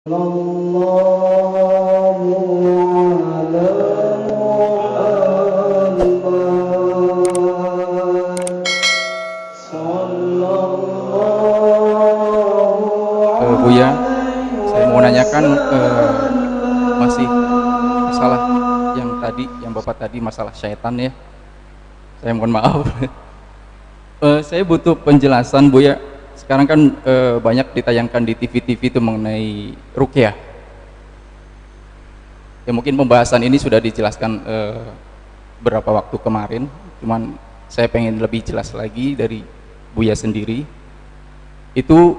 Uh, Buya, saya mau nanyakan uh, masih masalah yang tadi, yang bapak tadi masalah syaitan ya. Saya mohon maaf. uh, saya butuh penjelasan Buya. Sekarang kan uh, banyak ditayangkan di TV-TV itu mengenai rukyah. Ya mungkin pembahasan ini sudah dijelaskan uh, beberapa waktu kemarin, cuman saya pengen lebih jelas lagi dari Buya sendiri. Itu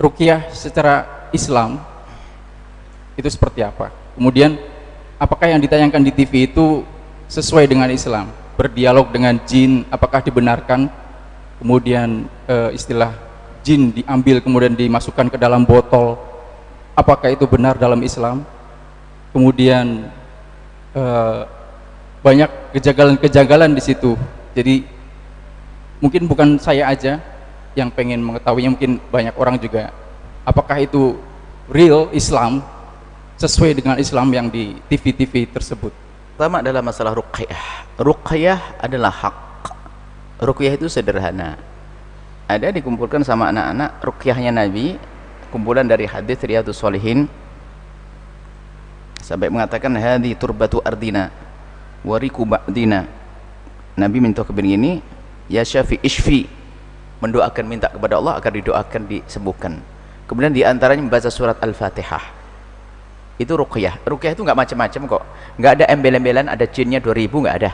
rukyah secara Islam itu seperti apa? Kemudian apakah yang ditayangkan di TV itu sesuai dengan Islam? Berdialog dengan jin, apakah dibenarkan? Kemudian e, istilah jin diambil kemudian dimasukkan ke dalam botol, apakah itu benar dalam Islam? Kemudian e, banyak kejanggalan-kejanggalan di situ. Jadi mungkin bukan saya aja yang pengen mengetahuinya mungkin banyak orang juga. Apakah itu real Islam? Sesuai dengan Islam yang di TV-TV tersebut. Pertama adalah masalah ruqyah ruqyah adalah hak. Ruqyah itu sederhana ada dikumpulkan sama anak-anak ruqyahnya Nabi kumpulan dari hadis Riyadus Solihin sampai mengatakan hadi turbatu ardina wariku ba'dina. Nabi minta kebegini ya syafi ishfi. Mendoakan minta kepada Allah agar didoakan disembuhkan. Kemudian di antaranya membaca surat Al-Fatihah. Itu ruqyah ruqyah itu nggak macam-macam kok. Nggak ada embel-embelan ada jinnya 2000 nggak ada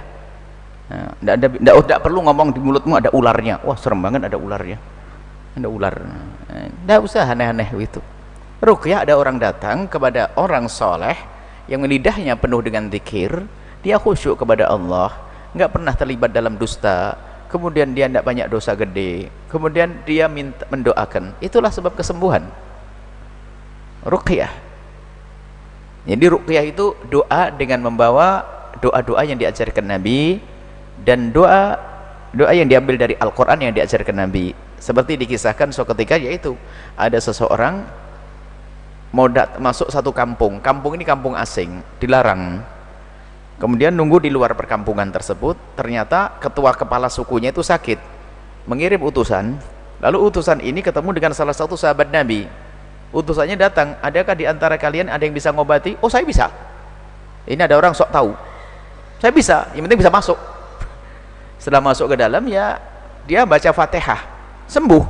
nggak ada nggak, nggak perlu ngomong di mulutmu ada ularnya. Wah serem banget ada ularnya ada ular. Nggak usah aneh-aneh itu ruqyah ada orang datang kepada orang soleh yang lidahnya penuh dengan zikir. Dia khusyuk kepada Allah. Nggak pernah terlibat dalam dusta. Kemudian dia tidak banyak dosa gede. Kemudian dia minta mendoakan. Itulah sebab kesembuhan. Ruqyah jadi ruqyah itu doa dengan membawa doa-doa yang diajarkan Nabi dan doa doa yang diambil dari Al-Quran yang diajarkan Nabi. Seperti dikisahkan suatu ketika yaitu ada seseorang mau masuk satu kampung. Kampung ini kampung asing dilarang. Kemudian nunggu di luar perkampungan tersebut ternyata ketua kepala sukunya itu sakit. Mengirim utusan. Lalu utusan ini ketemu dengan salah satu sahabat Nabi. Utusannya datang adakah di antara kalian ada yang bisa ngobati? Oh saya bisa. Ini ada orang sok tahu. Saya bisa yang penting bisa masuk setelah masuk ke dalam ya dia baca fatihah. Sembuh.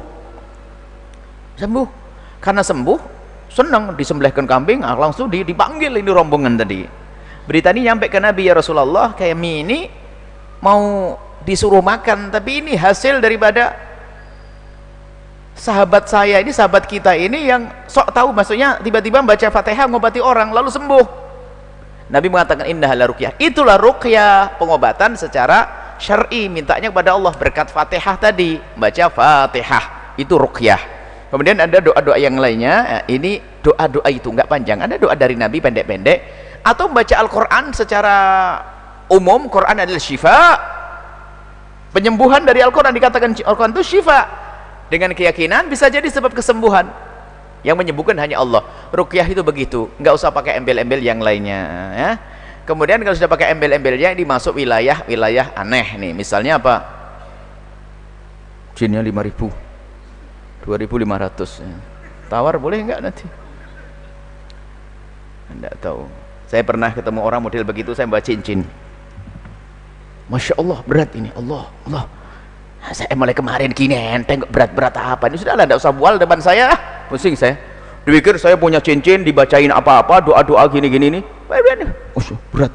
Sembuh. Karena sembuh senang disembelihkan kambing ah, langsung dipanggil ini rombongan tadi. Berita ini nyampe ke Nabi ya Rasulullah kayak mie ini mau disuruh makan tapi ini hasil daripada sahabat saya ini sahabat kita ini yang sok tahu maksudnya tiba-tiba baca fatihah ngobati orang lalu sembuh. Nabi mengatakan indah ruqyah. Itulah ruqyah pengobatan secara syar'i mintanya kepada Allah berkat fatihah tadi baca fatihah itu ruqyah kemudian ada doa-doa yang lainnya ini doa-doa itu enggak panjang ada doa dari Nabi pendek-pendek atau membaca Al-Quran secara umum Quran adalah syifa. Penyembuhan dari Al-Quran dikatakan Al-Quran itu syifa. Dengan keyakinan bisa jadi sebab kesembuhan. Yang menyembuhkan hanya Allah. Rukyah itu begitu nggak usah pakai embel-embel yang lainnya ya kemudian kalau sudah pakai embel-embelnya ini masuk wilayah wilayah aneh nih. Misalnya apa? Jinnya 5000 2500 ya. tawar boleh nggak nanti? Enggak tahu. Saya pernah ketemu orang model begitu saya bawa cincin. Masya Allah berat ini. Allah Allah. Saya mulai kemarin gini enteng berat-berat apa? Ini sudahlah tidak usah bual depan saya. Pusing saya dipikir saya punya cincin dibacain apa-apa doa-doa gini-gini ini oh, berat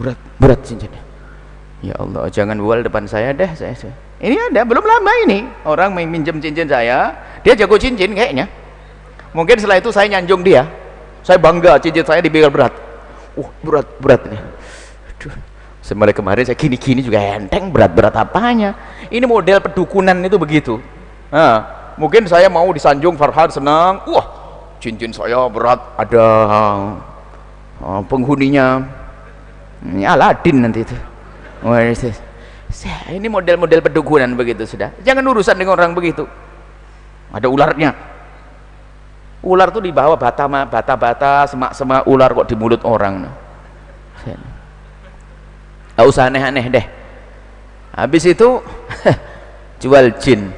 berat berat cincinnya. Ya Allah jangan bual depan saya deh saya, saya. ini ada belum lama ini. Orang minjem cincin saya dia jago cincin kayaknya. Mungkin setelah itu saya nyanjung dia. Saya bangga cincin saya dipikir berat. Uh berat berat nih. Semula kemarin saya gini-gini juga enteng berat-berat apanya? Ini model pedukunan itu begitu. Nah, mungkin saya mau disanjung Farhan senang. Wah cincin saya berat ada uh, penghuninya. Ini Aladin nanti itu. Ini model-model pedukunan begitu sudah. Jangan urusan dengan orang begitu. Ada ularnya. Ular tuh dibawa bata bata bata semak-semak ular kok di mulut orang. Gak usah aneh-aneh deh. Habis itu jual jin.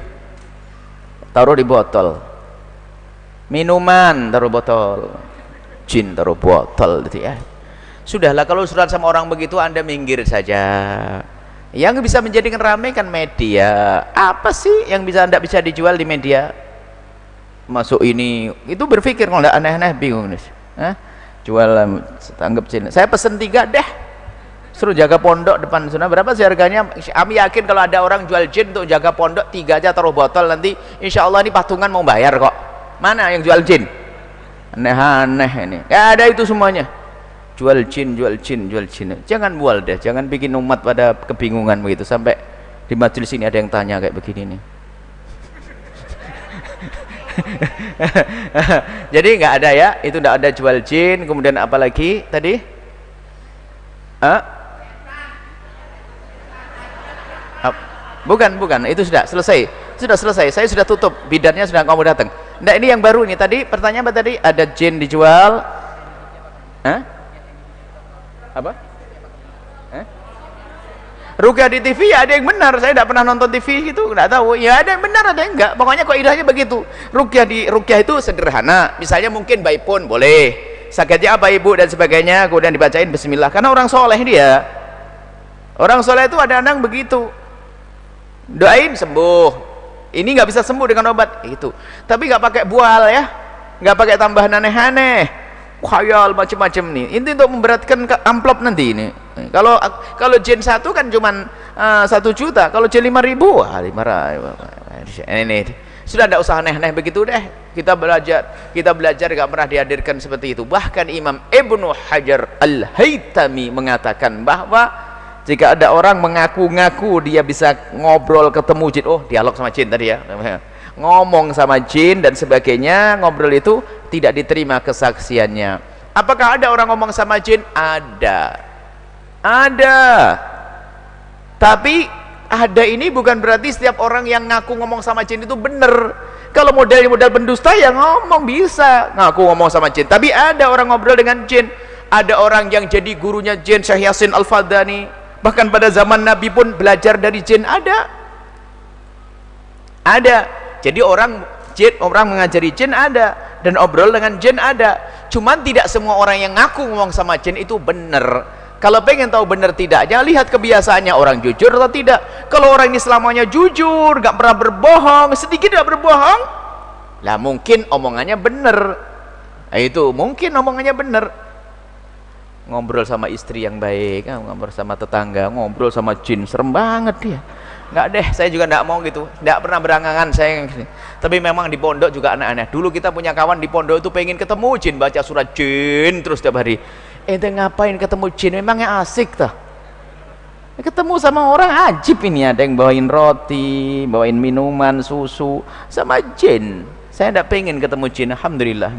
Taruh di botol minuman taruh botol. Jin taruh botol gitu ya. Sudahlah kalau surat sama orang begitu anda minggir saja. Yang bisa menjadikan ramai kan media. Apa sih yang bisa anda bisa dijual di media? Masuk ini. Itu berpikir kalau aneh-aneh bingung nih. Hah? jual tanggap jin. Saya pesen tiga deh. Suruh jaga pondok depan sana. Berapa sih harganya? Kami yakin kalau ada orang jual jin untuk jaga pondok tiga aja taruh botol. Nanti insya Allah ini patungan mau bayar kok mana yang jual jin? Aneh-aneh ini. Gak ada itu semuanya. Jual jin jual jin jual jin. Jangan bual deh jangan bikin umat pada kebingungan begitu. Sampai di majelis ini ada yang tanya kayak begini nih. Jadi nggak ada ya? Itu nggak ada jual jin kemudian apalagi tadi? Ah bukan bukan. Itu sudah selesai. Sudah selesai. Saya sudah tutup. Bidannya sudah kamu datang nah ini yang baru ini. Tadi pertanyaan apa tadi? Ada jin dijual. Hah? apa? Hah? Rukyah di TV ya ada yang benar. Saya tidak pernah nonton TV itu tidak tahu. Ya ada yang benar ada yang enggak? Pokoknya kok idahnya begitu. Rukyah di Rukyah itu sederhana. Misalnya mungkin bayi pun boleh. Sakitnya apa ibu dan sebagainya. Kemudian dibacain bismillah. Karena orang soleh dia orang soleh itu ada anak begitu. Doain sembuh ini nggak bisa sembuh dengan obat. Itu. Tapi nggak pakai bual ya. Nggak pakai tambahan aneh-aneh. Khayal macam-macam nih. Ini untuk memberatkan amplop nanti ini. Kalau kalau jen satu kan cuman uh, satu juta. Kalau jen lima ribu lima ribu ini sudah tidak usah aneh-aneh begitu deh. Kita belajar kita belajar gak pernah dihadirkan seperti itu. Bahkan Imam Ibnu Hajar Al-Haytami mengatakan bahwa jika ada orang mengaku-ngaku dia bisa ngobrol ketemu jin. Oh dialog sama jin tadi ya. Ngomong sama jin dan sebagainya ngobrol itu tidak diterima kesaksiannya. Apakah ada orang ngomong sama jin? Ada. Ada. Tapi ada ini bukan berarti setiap orang yang ngaku ngomong sama jin itu benar. Kalau model-model pendusta ya ngomong bisa ngaku ngomong sama jin. Tapi ada orang ngobrol dengan jin. Ada orang yang jadi gurunya jin Syekh Yasin Al-Fadani bahkan pada zaman Nabi pun belajar dari jin. Ada. Ada. Jadi orang jin orang mengajari jin ada. Dan obrol dengan jin ada. Cuman tidak semua orang yang ngaku ngomong sama jin itu benar. Kalau pengen tahu benar tidaknya lihat kebiasaannya orang jujur atau tidak. Kalau orang ini selamanya jujur gak pernah berbohong sedikit gak berbohong lah mungkin omongannya benar. Nah, itu mungkin omongannya benar ngobrol sama istri yang baik ah, ngobrol sama tetangga ngobrol sama jin serem banget dia. Nggak deh saya juga nggak mau gitu. Nggak pernah berangangan saya tapi memang di pondok juga aneh-aneh. Dulu kita punya kawan di pondok itu pengen ketemu jin baca surat jin terus setiap hari. Ente ngapain ketemu jin? Memangnya asik tuh ketemu sama orang ajib ini. Ada yang bawain roti bawain minuman susu sama jin. Saya tidak pengen ketemu jin Alhamdulillah.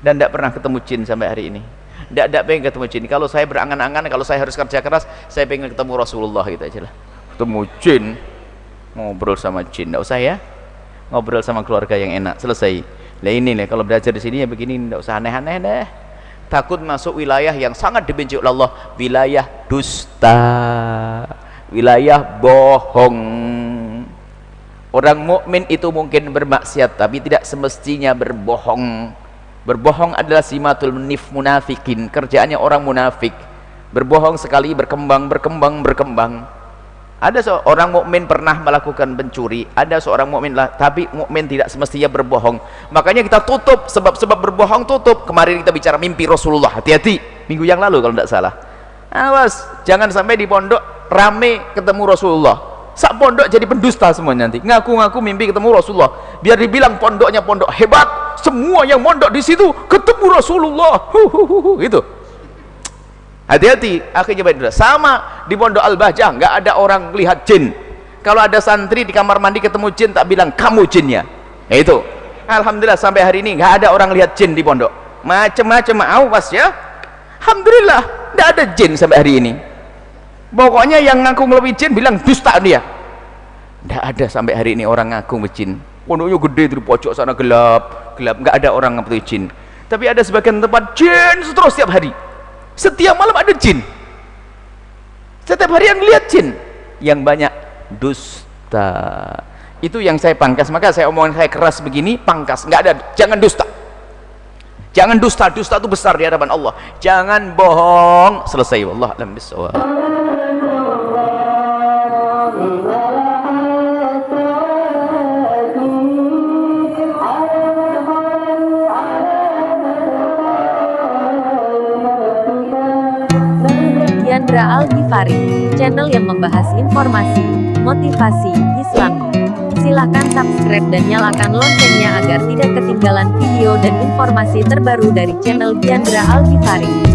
Dan tidak pernah ketemu jin sampai hari ini tidak pengen ketemu jin. Kalau saya berangan-angan kalau saya harus kerja keras saya pengen ketemu Rasulullah gitu aja lah. Ketemu jin. Ngobrol sama jin. Tidak usah ya. Ngobrol sama keluarga yang enak. Selesai. Lah ini nih kalau belajar di sini ya begini tidak usah aneh-aneh deh. Takut masuk wilayah yang sangat dibenci oleh Allah. Wilayah dusta. Wilayah bohong. Orang mukmin itu mungkin bermaksiat tapi tidak semestinya berbohong berbohong adalah simatul nif munafikin. Kerjaannya orang munafik. Berbohong sekali berkembang berkembang berkembang. Ada seorang mukmin pernah melakukan pencuri. Ada seorang mukmin lah tapi mukmin tidak semestinya berbohong. Makanya kita tutup. Sebab-sebab berbohong tutup. Kemarin kita bicara mimpi Rasulullah. Hati-hati. Minggu yang lalu kalau tidak salah. Awas jangan sampai di pondok rame ketemu Rasulullah. Sak pondok jadi pendusta semua nanti. Ngaku-ngaku mimpi ketemu Rasulullah. Biar dibilang pondoknya pondok hebat semua yang mondok di situ ketemu Rasulullah. Gitu. Hati-hati akhirnya baik sama di pondok Al-Bahjah nggak ada orang lihat jin. Kalau ada santri di kamar mandi ketemu jin tak bilang kamu jinnya. Ya itu. Alhamdulillah sampai hari ini nggak ada orang lihat jin di pondok. Macam-macam awas ya. Alhamdulillah nggak ada jin sampai hari ini. Pokoknya yang ngaku ngelebih jin bilang dusta dia. Tidak ada sampai hari ini orang ngaku jin pondoknya gede di pojok sana gelap gelap. Nggak ada orang apa itu jin. Tapi ada sebagian tempat jin terus setiap hari. Setiap malam ada jin. Setiap hari yang lihat jin. Yang banyak dusta. Itu yang saya pangkas. Maka saya omongan saya keras begini pangkas. Nggak ada. Jangan dusta. Jangan dusta. Dusta itu besar di hadapan Allah. Jangan bohong. Selesai. Wallah alam bisawab Yandra Al Ghifari, channel yang membahas informasi, motivasi, Islam. Silakan subscribe dan nyalakan loncengnya agar tidak ketinggalan video dan informasi terbaru dari channel Yandra Al Ghifari.